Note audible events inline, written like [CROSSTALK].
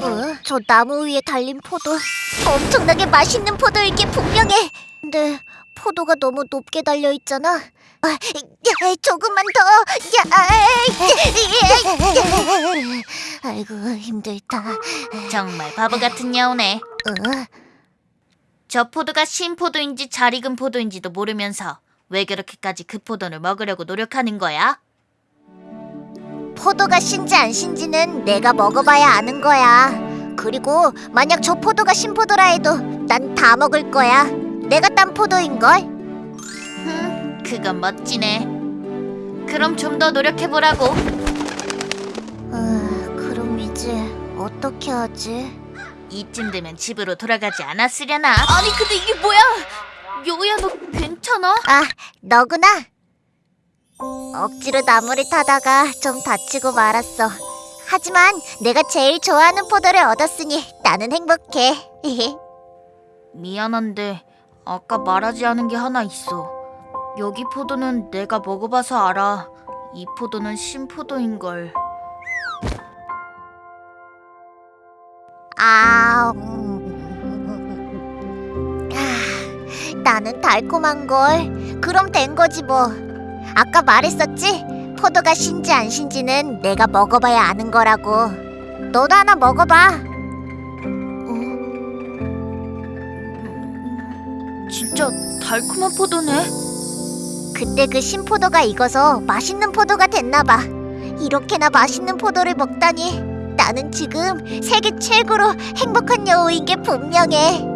어, 저 나무 위에 달린 포도 엄청나게 맛있는 포도일 게 분명해. 근데 포도가 너무 높게 달려 있잖아. 아, 야, 조금만 더. 야, 아이고 힘들다. 정말 바보 같은 여우네. 어? 저 포도가 신 포도인지 잘 익은 포도인지도 모르면서 왜 그렇게까지 그 포도를 먹으려고 노력하는 거야? 포도가 신지 안 신지는 내가 먹어봐야 아는 거야. 그리고 만약 저 포도가 신포도라 해도 난 다 먹을 거야. 내가 딴 포도인 걸. 흠, 그건 멋지네. 그럼 좀 더 노력해 보라고. 아, 그럼 이제 어떻게 하지? 이쯤 되면 집으로 돌아가지 않았으려나? 아니 근데 이게 뭐야? 여우야 너 괜찮아? 아, 너구나. 억지로 나무를 타다가 좀 다치고 말았어. 하지만 내가 제일 좋아하는 포도를 얻었으니 나는 행복해. [LAUGHS] 미안한데 아까 말하지 않은 게 하나 있어. 여기 포도는 내가 먹어봐서 알아. 이 포도는 신포도인 걸. 아, 나는 달콤한 걸. 그럼 된 거지 뭐. 아까 말했었지? 포도가 신지 안 신지는 내가 먹어봐야 아는 거라고. 너도 하나 먹어봐. 진짜 달콤한 포도네. 그때 그 신포도가 익어서 맛있는 포도가 됐나 봐. 이렇게나 맛있는 포도를 먹다니 나는 지금 세계 최고로 행복한 여우인 게 분명해.